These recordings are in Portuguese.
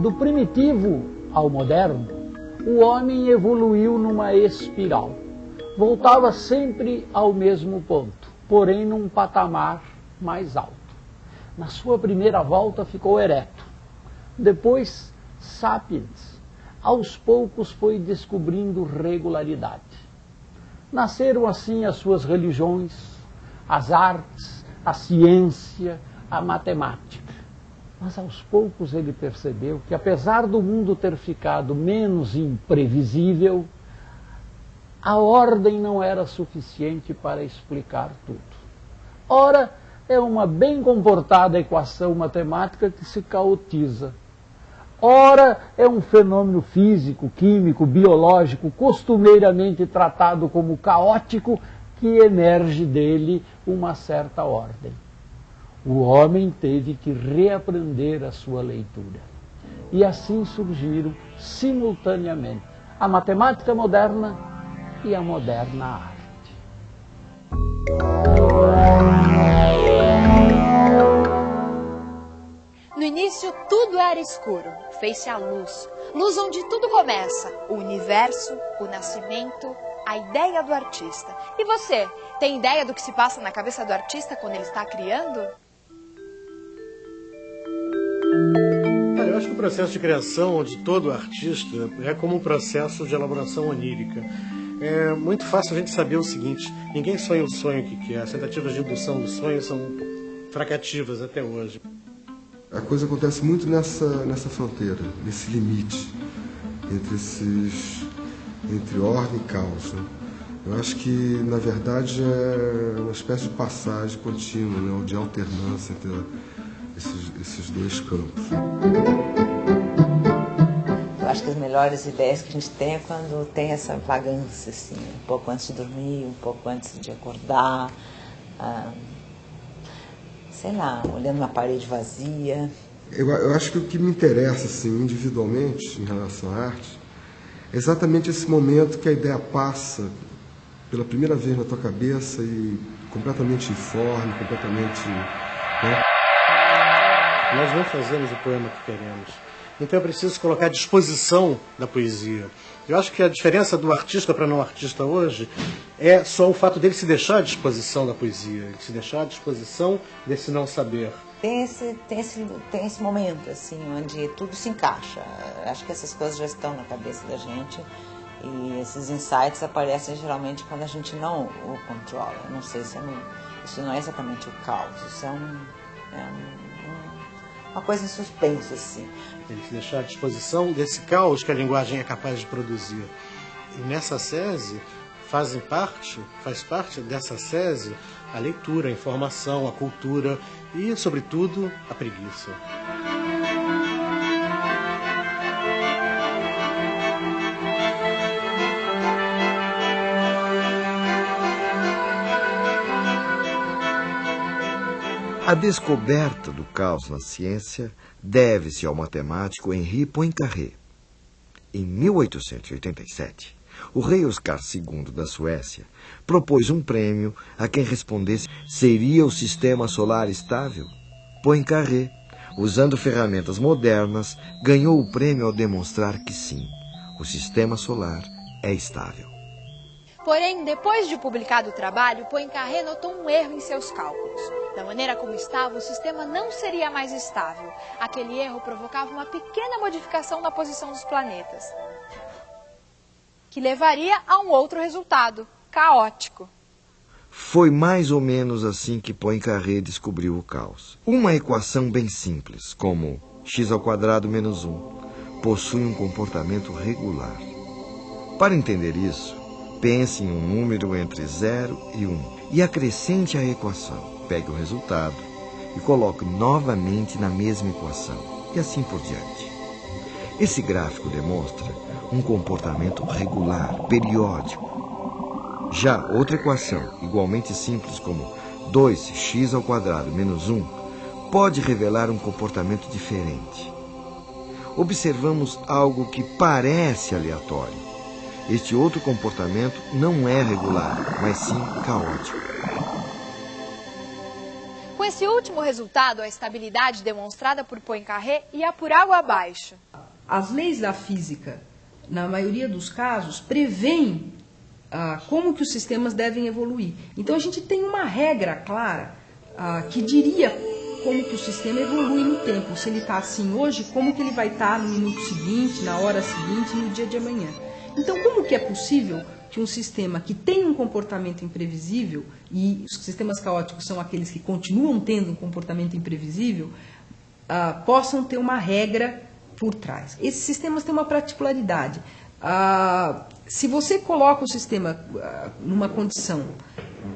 Do primitivo ao moderno, o homem evoluiu numa espiral. Voltava sempre ao mesmo ponto, porém num patamar mais alto. Na sua primeira volta ficou ereto. Depois, sapiens. Aos poucos foi descobrindo regularidade. Nasceram assim as suas religiões, as artes, a ciência, a matemática. Mas aos poucos ele percebeu que, apesar do mundo ter ficado menos imprevisível, a ordem não era suficiente para explicar tudo. Ora, é uma bem comportada equação matemática que se caotiza. Ora, é um fenômeno físico, químico, biológico, costumeiramente tratado como caótico, que emerge dele uma certa ordem. O homem teve que reaprender a sua leitura. E assim surgiram, simultaneamente, a matemática moderna e a moderna arte. No início tudo era escuro, fez-se a luz, luz onde tudo começa, o universo, o nascimento, a ideia do artista. E você, tem ideia do que se passa na cabeça do artista quando ele está criando? Processo de criação de todo artista é como um processo de elaboração onírica. É muito fácil a gente saber o seguinte: ninguém sonha o sonho que quer. As tentativas de indução do sonho são fracativas até hoje. A coisa acontece muito nessa, nessa fronteira, nesse limite entre esses entre ordem e caos. Né? Eu acho que, na verdade, é uma espécie de passagem contínua, né? de alternância entre esses, esses dois campos. Eu acho que as melhores ideias que a gente tem é quando tem essa vagância, assim, um pouco antes de dormir, um pouco antes de acordar. Ah, sei lá, olhando uma parede vazia. Eu, eu acho que o que me interessa, assim, individualmente, em relação à arte, é exatamente esse momento que a ideia passa pela primeira vez na tua cabeça e completamente informe, completamente. Né? Nós não fazemos o poema que queremos. Então é preciso colocar à disposição da poesia. Eu acho que a diferença do artista para não artista hoje é só o fato dele se deixar à disposição da poesia, se deixar à disposição desse não saber. Tem esse, tem, esse, tem esse momento, assim, onde tudo se encaixa. Acho que essas coisas já estão na cabeça da gente e esses insights aparecem geralmente quando a gente não o controla. Não sei se é no, isso não é exatamente o caos, isso é, um, é um, uma coisa em suspenso, assim. Ele se deixar à disposição desse caos que a linguagem é capaz de produzir. E nessa sese fazem parte, faz parte dessa sese a leitura, a informação, a cultura e, sobretudo, a preguiça. A descoberta do caos na ciência deve-se ao matemático Henri Poincaré. Em 1887, o rei Oscar II da Suécia propôs um prêmio a quem respondesse seria o sistema solar estável. Poincaré, usando ferramentas modernas, ganhou o prêmio ao demonstrar que sim, o sistema solar é estável. Porém, depois de publicado o trabalho, Poincaré notou um erro em seus cálculos. Da maneira como estava, o sistema não seria mais estável. Aquele erro provocava uma pequena modificação na posição dos planetas, que levaria a um outro resultado, caótico. Foi mais ou menos assim que Poincaré descobriu o caos. Uma equação bem simples, como x ao quadrado menos 1, possui um comportamento regular. Para entender isso, Pense em um número entre 0 e 1 um, e acrescente a equação. Pegue o resultado e coloque novamente na mesma equação e assim por diante. Esse gráfico demonstra um comportamento regular, periódico. Já outra equação, igualmente simples como 2x ao quadrado menos 1, pode revelar um comportamento diferente. Observamos algo que parece aleatório, este outro comportamento não é regular, mas sim caótico. Esse último resultado, a estabilidade demonstrada por Poincaré ia por água abaixo. As leis da física, na maioria dos casos, prevêem ah, como que os sistemas devem evoluir. Então a gente tem uma regra clara ah, que diria como que o sistema evolui no tempo. Se ele está assim hoje, como que ele vai estar tá no minuto seguinte, na hora seguinte, no dia de amanhã. Então, como que é possível que um sistema que tem um comportamento imprevisível, e os sistemas caóticos são aqueles que continuam tendo um comportamento imprevisível, uh, possam ter uma regra por trás. Esses sistemas têm uma particularidade. Uh, se você coloca o sistema uh, numa condição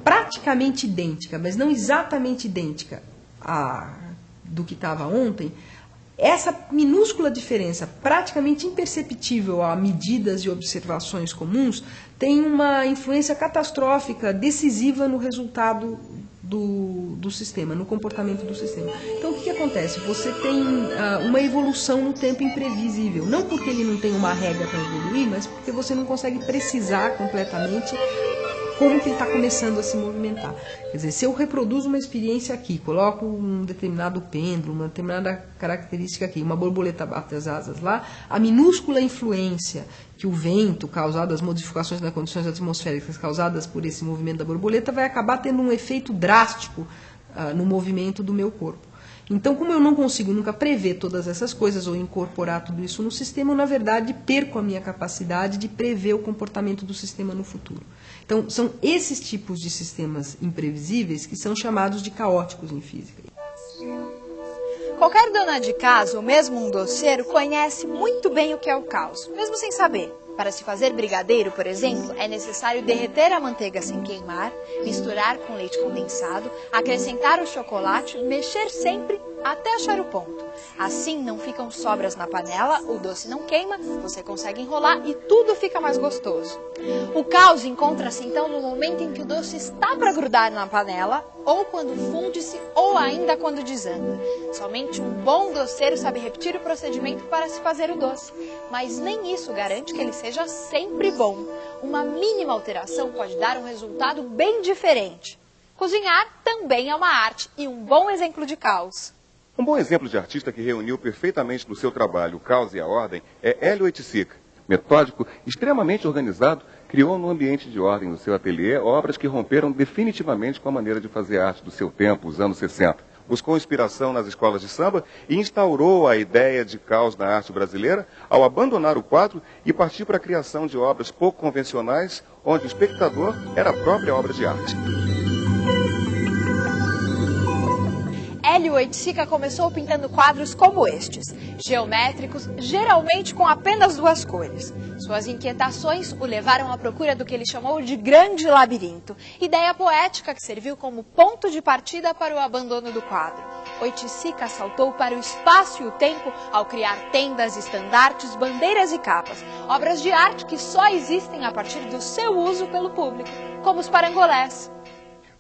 praticamente idêntica, mas não exatamente idêntica a, do que estava ontem, essa minúscula diferença, praticamente imperceptível a medidas e observações comuns, tem uma influência catastrófica, decisiva no resultado do, do sistema, no comportamento do sistema. Então, o que, que acontece? Você tem uh, uma evolução no tempo imprevisível. Não porque ele não tem uma regra para evoluir, mas porque você não consegue precisar completamente como que ele está começando a se movimentar. Quer dizer, se eu reproduzo uma experiência aqui, coloco um determinado pêndulo, uma determinada característica aqui, uma borboleta bate as asas lá, a minúscula influência que o vento causado, as modificações nas condições atmosféricas causadas por esse movimento da borboleta vai acabar tendo um efeito drástico uh, no movimento do meu corpo. Então, como eu não consigo nunca prever todas essas coisas ou incorporar tudo isso no sistema, eu, na verdade, perco a minha capacidade de prever o comportamento do sistema no futuro. Então, são esses tipos de sistemas imprevisíveis que são chamados de caóticos em física. Qualquer dona de casa ou mesmo um doceiro conhece muito bem o que é o caos, mesmo sem saber. Para se fazer brigadeiro, por exemplo, é necessário derreter a manteiga sem queimar, misturar com leite condensado, acrescentar o chocolate, mexer sempre até achar o ponto. Assim não ficam sobras na panela, o doce não queima, você consegue enrolar e tudo fica mais gostoso. O caos encontra-se então no momento em que o doce está para grudar na panela, ou quando funde-se, ou ainda quando desanda. Somente um bom doceiro sabe repetir o procedimento para se fazer o doce, mas nem isso garante que ele seja sempre bom. Uma mínima alteração pode dar um resultado bem diferente. Cozinhar também é uma arte e um bom exemplo de caos. Um bom exemplo de artista que reuniu perfeitamente no seu trabalho o caos e a ordem é Hélio Oiticica. Metódico, extremamente organizado, criou no ambiente de ordem do seu ateliê obras que romperam definitivamente com a maneira de fazer arte do seu tempo, os anos 60. Buscou inspiração nas escolas de samba e instaurou a ideia de caos na arte brasileira ao abandonar o quadro e partir para a criação de obras pouco convencionais, onde o espectador era a própria obra de arte. Hélio Oiticica começou pintando quadros como estes, geométricos, geralmente com apenas duas cores. Suas inquietações o levaram à procura do que ele chamou de grande labirinto, ideia poética que serviu como ponto de partida para o abandono do quadro. Oiticica saltou para o espaço e o tempo ao criar tendas, estandartes, bandeiras e capas, obras de arte que só existem a partir do seu uso pelo público, como os parangolés.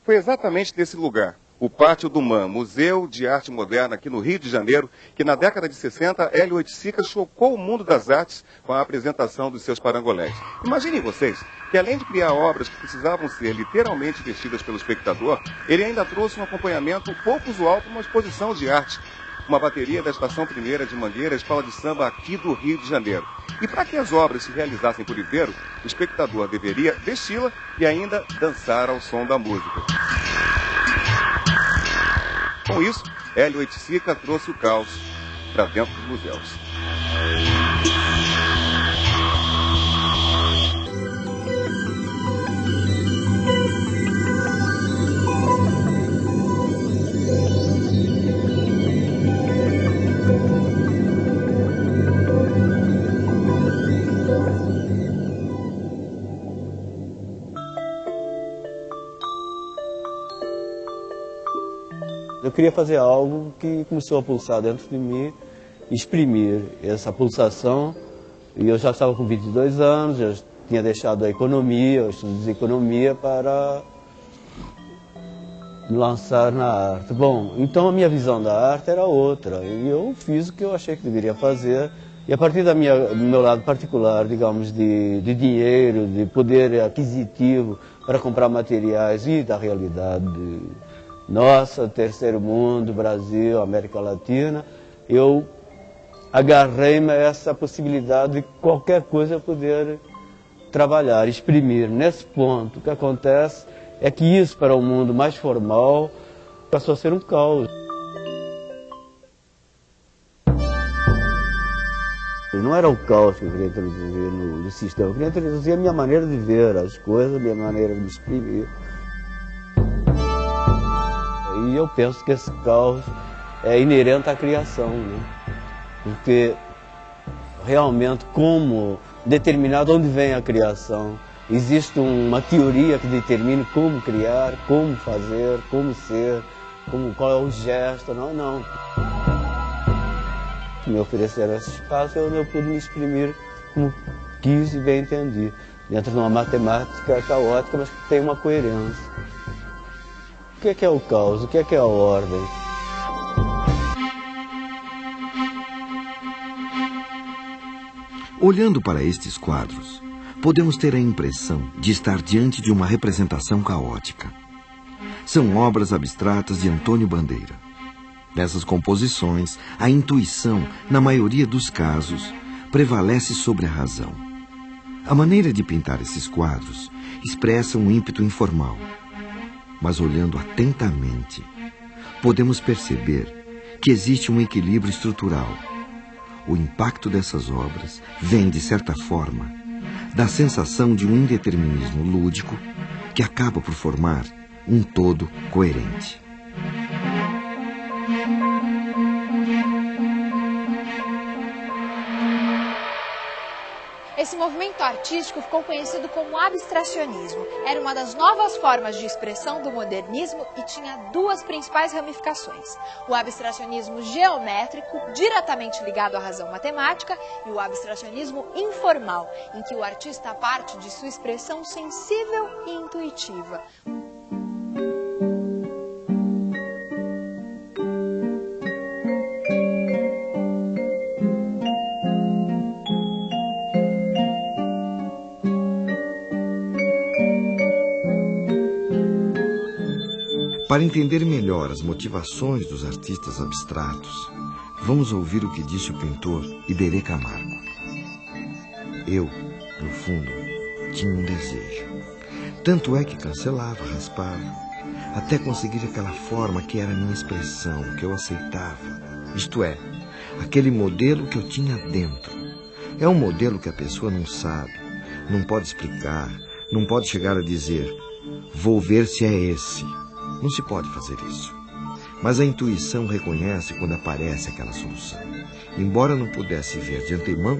Foi exatamente nesse lugar, o Pátio do MAN, Museu de Arte Moderna aqui no Rio de Janeiro, que na década de 60, Hélio Oiticica chocou o mundo das artes com a apresentação dos seus parangolés. Imaginem vocês que além de criar obras que precisavam ser literalmente vestidas pelo espectador, ele ainda trouxe um acompanhamento pouco usual para uma exposição de arte, uma bateria da Estação Primeira de Mangueira, escola de samba aqui do Rio de Janeiro. E para que as obras se realizassem por inteiro, o espectador deveria vesti-la e ainda dançar ao som da música. Com isso, Hélio Oiticica trouxe o caos para dentro dos museus. Eu queria fazer algo que começou a pulsar dentro de mim, exprimir essa pulsação. E eu já estava com 22 anos, já tinha deixado a economia, os estudos de economia para lançar na arte. Bom, então a minha visão da arte era outra. E eu fiz o que eu achei que deveria fazer. E a partir da minha, do meu lado particular, digamos, de, de dinheiro, de poder aquisitivo para comprar materiais e da realidade nossa, terceiro mundo, Brasil, América Latina, eu agarrei-me a essa possibilidade de qualquer coisa poder trabalhar, exprimir. Nesse ponto, o que acontece é que isso para o mundo mais formal passou a ser um caos. Não era o caos que eu queria introduzir no, no sistema, eu queria introduzir a minha maneira de ver as coisas, a minha maneira de me exprimir. E eu penso que esse caos é inerente à criação, né? porque realmente como determinado onde vem a criação, existe uma teoria que determine como criar, como fazer, como ser, como, qual é o gesto, não, não. Me ofereceram esse espaço, eu, eu pude me exprimir como quis e bem entendi, dentro de uma matemática caótica, mas que tem uma coerência. Que é, que é o caos? O que é, que é a ordem? Olhando para estes quadros, podemos ter a impressão de estar diante de uma representação caótica. São obras abstratas de Antônio Bandeira. Nessas composições, a intuição, na maioria dos casos, prevalece sobre a razão. A maneira de pintar esses quadros expressa um ímpeto informal. Mas olhando atentamente, podemos perceber que existe um equilíbrio estrutural. O impacto dessas obras vem, de certa forma, da sensação de um indeterminismo lúdico que acaba por formar um todo coerente. Esse movimento artístico ficou conhecido como abstracionismo. Era uma das novas formas de expressão do modernismo e tinha duas principais ramificações: o abstracionismo geométrico, diretamente ligado à razão matemática, e o abstracionismo informal, em que o artista parte de sua expressão sensível e intuitiva. Para entender melhor as motivações dos artistas abstratos, vamos ouvir o que disse o pintor Iberê Camargo. Eu, no fundo, tinha um desejo. Tanto é que cancelava, raspava, até conseguir aquela forma que era a minha expressão, que eu aceitava. Isto é, aquele modelo que eu tinha dentro. É um modelo que a pessoa não sabe, não pode explicar, não pode chegar a dizer, vou ver se é esse. Não se pode fazer isso. Mas a intuição reconhece quando aparece aquela solução. Embora não pudesse ver de antemão,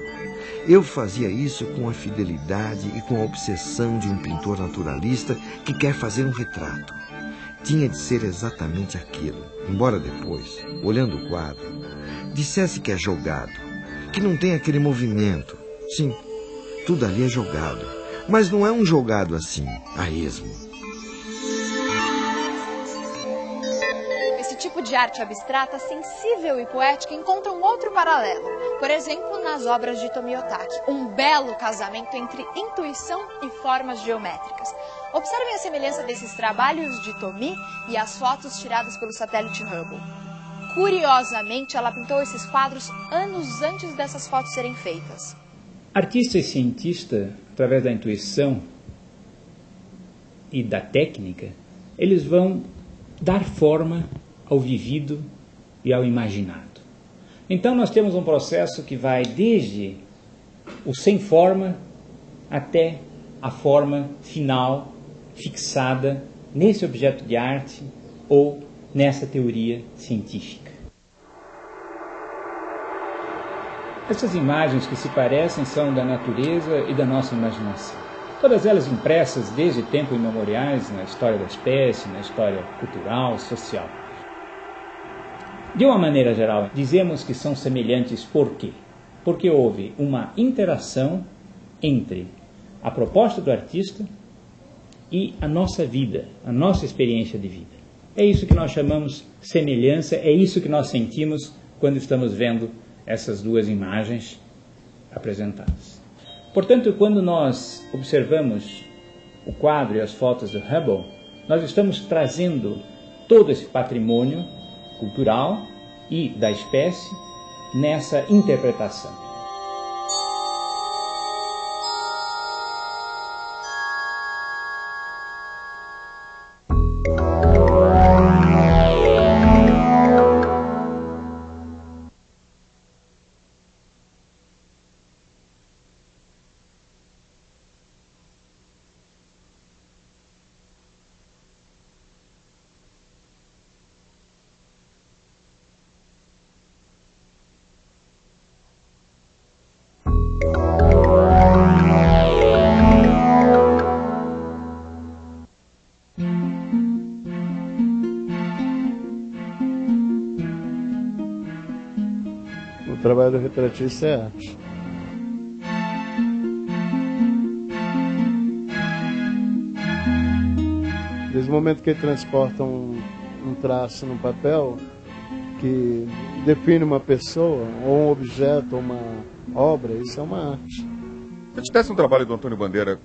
eu fazia isso com a fidelidade e com a obsessão de um pintor naturalista que quer fazer um retrato. Tinha de ser exatamente aquilo, embora depois, olhando o quadro, dissesse que é jogado, que não tem aquele movimento. Sim, tudo ali é jogado, mas não é um jogado assim, a esmo. Tipo de arte abstrata, sensível e poética encontra um outro paralelo. Por exemplo, nas obras de Tomiotaki, um belo casamento entre intuição e formas geométricas. Observem a semelhança desses trabalhos de Tomi e as fotos tiradas pelo satélite Hubble. Curiosamente, ela pintou esses quadros anos antes dessas fotos serem feitas. Artista e cientista, através da intuição e da técnica, eles vão dar forma ao vivido e ao imaginado. Então nós temos um processo que vai desde o sem forma até a forma final fixada nesse objeto de arte ou nessa teoria científica. Essas imagens que se parecem são da natureza e da nossa imaginação. Todas elas impressas desde tempos imemoriais na história da espécie, na história cultural, social. De uma maneira geral, dizemos que são semelhantes por quê? Porque houve uma interação entre a proposta do artista e a nossa vida, a nossa experiência de vida. É isso que nós chamamos semelhança, é isso que nós sentimos quando estamos vendo essas duas imagens apresentadas. Portanto, quando nós observamos o quadro e as fotos do Hubble, nós estamos trazendo todo esse patrimônio cultural e da espécie nessa interpretação. Do retratista é arte. Desde o momento que ele transporta um, um traço no papel que define uma pessoa, ou um objeto, ou uma obra, isso é uma arte. Se eu tivesse um trabalho do Antônio Bandeira,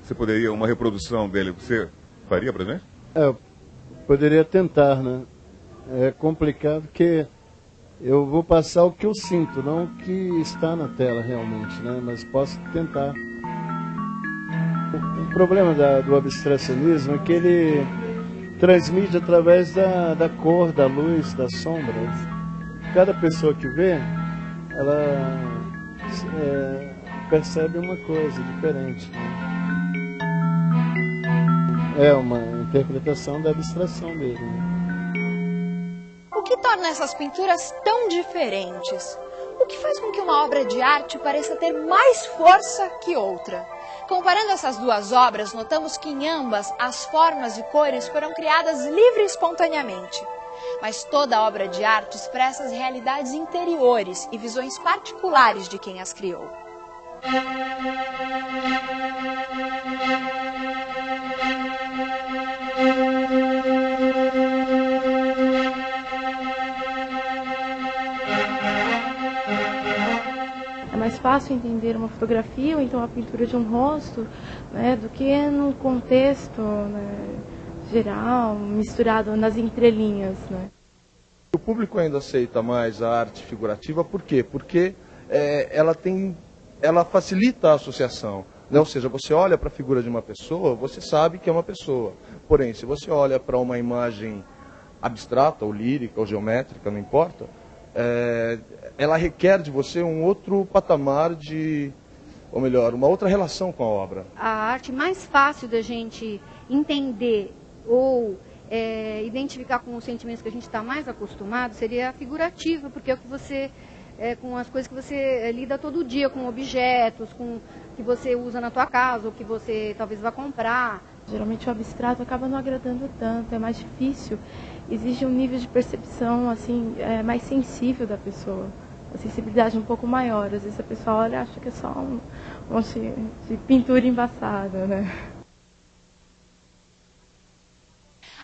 você poderia, uma reprodução dele, você faria para gente? É, poderia tentar, né? É complicado que eu vou passar o que eu sinto, não o que está na tela realmente, né? Mas posso tentar. O, o problema da, do abstracionismo é que ele transmite através da, da cor, da luz, das sombras. Cada pessoa que vê, ela é, percebe uma coisa diferente. Né? É uma interpretação da abstração dele. Né? Torna essas pinturas tão diferentes? O que faz com que uma obra de arte pareça ter mais força que outra? Comparando essas duas obras, notamos que em ambas as formas e cores foram criadas livre e espontaneamente. Mas toda obra de arte expressa as realidades interiores e visões particulares de quem as criou. mais fácil entender uma fotografia ou então a pintura de um rosto né, do que no contexto né, geral, misturado nas entrelinhas. Né. O público ainda aceita mais a arte figurativa, por quê? Porque é, ela, tem, ela facilita a associação. Né? Ou seja, você olha para a figura de uma pessoa, você sabe que é uma pessoa. Porém, se você olha para uma imagem abstrata, ou lírica, ou geométrica, não importa, é, ela requer de você um outro patamar de, ou melhor, uma outra relação com a obra. A arte mais fácil da gente entender ou é, identificar com os sentimentos que a gente está mais acostumado seria a figurativa, porque é o que você é, com as coisas que você é, lida todo dia, com objetos, com que você usa na tua casa, ou que você talvez vá comprar. Geralmente o abstrato acaba não agradando tanto, é mais difícil. Exige um nível de percepção assim é, mais sensível da pessoa, uma sensibilidade um pouco maior. Às vezes a pessoa olha e acha que é só um monte de pintura embaçada, né?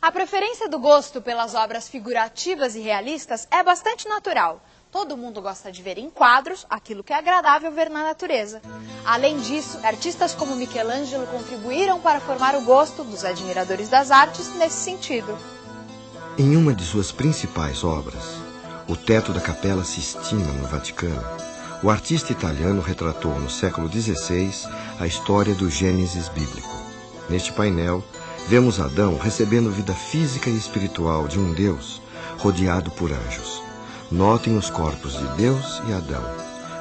A preferência do gosto pelas obras figurativas e realistas é bastante natural. Todo mundo gosta de ver em quadros aquilo que é agradável ver na natureza. Além disso, artistas como Michelangelo contribuíram para formar o gosto dos admiradores das artes nesse sentido. Em uma de suas principais obras, O Teto da Capela Sistina, no Vaticano, o artista italiano retratou no século XVI a história do Gênesis bíblico. Neste painel, vemos Adão recebendo vida física e espiritual de um Deus rodeado por anjos. Notem os corpos de Deus e Adão,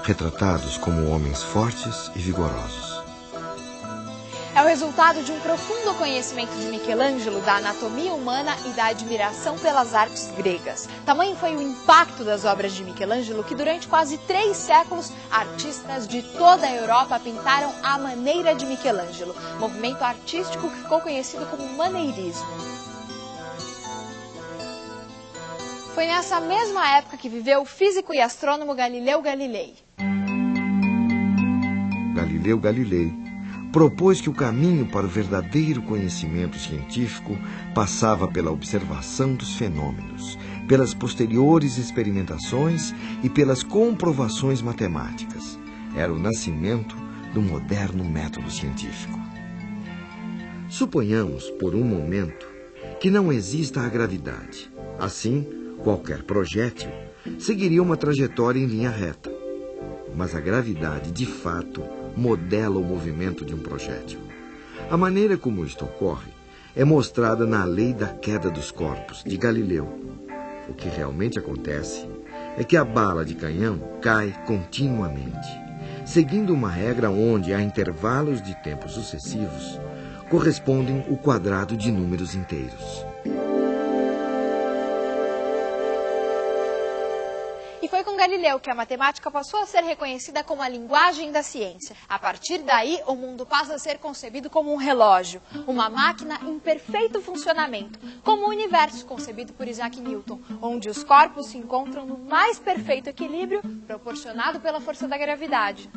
retratados como homens fortes e vigorosos. É o resultado de um profundo conhecimento de Michelangelo da anatomia humana e da admiração pelas artes gregas. Tamanho foi o impacto das obras de Michelangelo que durante quase três séculos artistas de toda a Europa pintaram à maneira de Michelangelo, movimento artístico que ficou conhecido como maneirismo. Foi nessa mesma época que viveu o físico e astrônomo Galileu Galilei. Galileu Galilei propôs que o caminho para o verdadeiro conhecimento científico passava pela observação dos fenômenos, pelas posteriores experimentações e pelas comprovações matemáticas. Era o nascimento do moderno método científico. Suponhamos, por um momento, que não exista a gravidade. Assim, qualquer projétil seguiria uma trajetória em linha reta. Mas a gravidade, de fato, modela o movimento de um projétil. A maneira como isto ocorre é mostrada na lei da queda dos corpos, de Galileu. O que realmente acontece é que a bala de canhão cai continuamente, seguindo uma regra onde, a intervalos de tempo sucessivos, correspondem o quadrado de números inteiros. Galileu que a matemática passou a ser reconhecida como a linguagem da ciência. A partir daí, o mundo passa a ser concebido como um relógio, uma máquina em perfeito funcionamento, como o universo concebido por Isaac Newton, onde os corpos se encontram no mais perfeito equilíbrio proporcionado pela força da gravidade.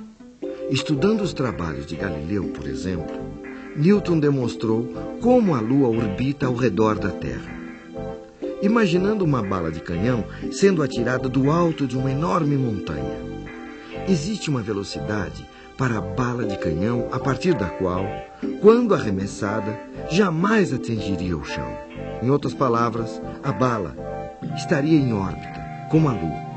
Estudando os trabalhos de Galileu, por exemplo, Newton demonstrou como a Lua orbita ao redor da Terra. Imaginando uma bala de canhão sendo atirada do alto de uma enorme montanha. Existe uma velocidade para a bala de canhão a partir da qual, quando arremessada, jamais atingiria o chão. Em outras palavras, a bala estaria em órbita, como a Lua.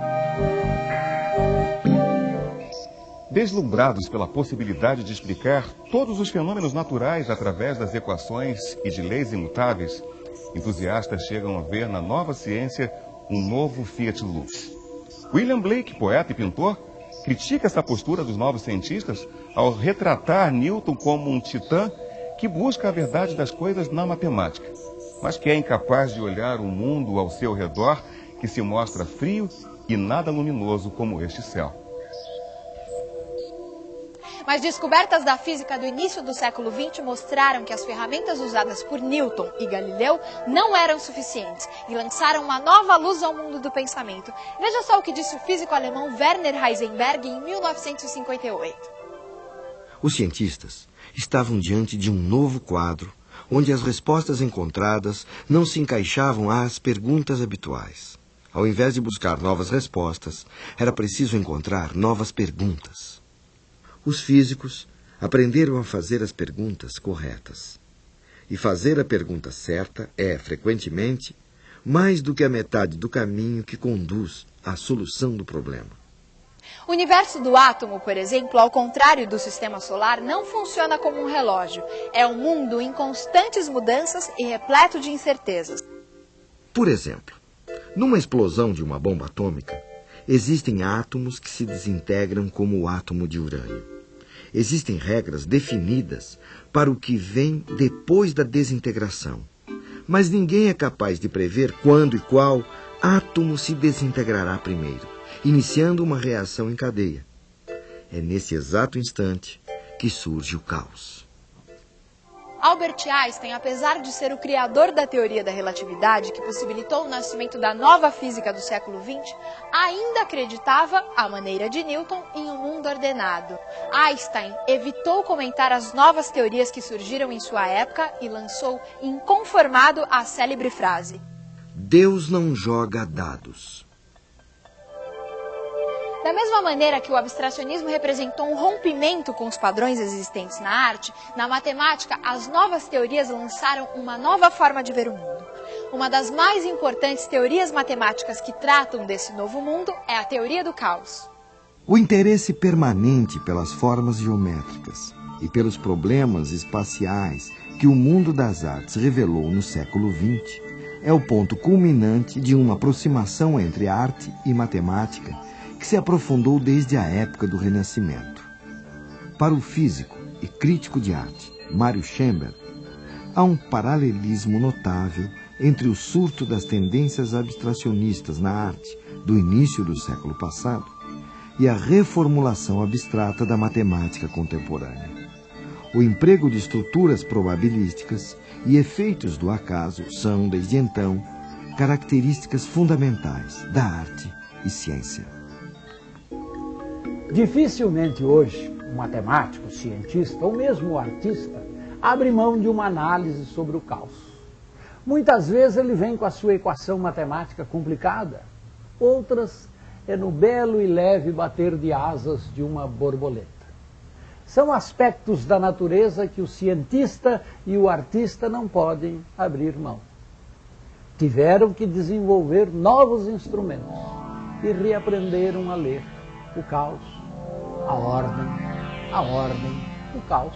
Deslumbrados pela possibilidade de explicar todos os fenômenos naturais através das equações e de leis imutáveis, entusiastas chegam a ver na nova ciência um novo Fiat Lux. William Blake, poeta e pintor, critica essa postura dos novos cientistas ao retratar Newton como um titã que busca a verdade das coisas na matemática, mas que é incapaz de olhar o mundo ao seu redor que se mostra frio e nada luminoso como este céu. Mas descobertas da física do início do século XX mostraram que as ferramentas usadas por Newton e Galileu não eram suficientes e lançaram uma nova luz ao mundo do pensamento. Veja só o que disse o físico alemão Werner Heisenberg em 1958. Os cientistas estavam diante de um novo quadro onde as respostas encontradas não se encaixavam às perguntas habituais. Ao invés de buscar novas respostas, era preciso encontrar novas perguntas. Os físicos aprenderam a fazer as perguntas corretas. E fazer a pergunta certa é, frequentemente, mais do que a metade do caminho que conduz à solução do problema. O universo do átomo, por exemplo, ao contrário do sistema solar, não funciona como um relógio. É um mundo em constantes mudanças e repleto de incertezas. Por exemplo, numa explosão de uma bomba atômica, existem átomos que se desintegram como o átomo de urânio. Existem regras definidas para o que vem depois da desintegração. Mas ninguém é capaz de prever quando e qual átomo se desintegrará primeiro, iniciando uma reação em cadeia. É nesse exato instante que surge o caos. Albert Einstein, apesar de ser o criador da teoria da relatividade, que possibilitou o nascimento da nova física do século XX, ainda acreditava, à maneira de Newton, em um mundo ordenado. Einstein evitou comentar as novas teorias que surgiram em sua época e lançou inconformado a célebre frase: Deus não joga dados. Da mesma maneira que o abstracionismo representou um rompimento com os padrões existentes na arte, na matemática, as novas teorias lançaram uma nova forma de ver o mundo. Uma das mais importantes teorias matemáticas que tratam desse novo mundo é a teoria do caos. O interesse permanente pelas formas geométricas e pelos problemas espaciais que o mundo das artes revelou no século XX é o ponto culminante de uma aproximação entre arte e matemática que se aprofundou desde a época do Renascimento. Para o físico e crítico de arte Mário Schember, há um paralelismo notável entre o surto das tendências abstracionistas na arte do início do século passado e a reformulação abstrata da matemática contemporânea. O emprego de estruturas probabilísticas e efeitos do acaso são, desde então, características fundamentais da arte e ciência. Dificilmente hoje um matemático, cientista ou mesmo artista abre mão de uma análise sobre o caos. Muitas vezes ele vem com a sua equação matemática complicada, outras é no belo e leve bater de asas de uma borboleta. São aspectos da natureza que o cientista e o artista não podem abrir mão. tiveram que desenvolver novos instrumentos e reaprenderam a ler o caos, a ordem, a ordem, o caos.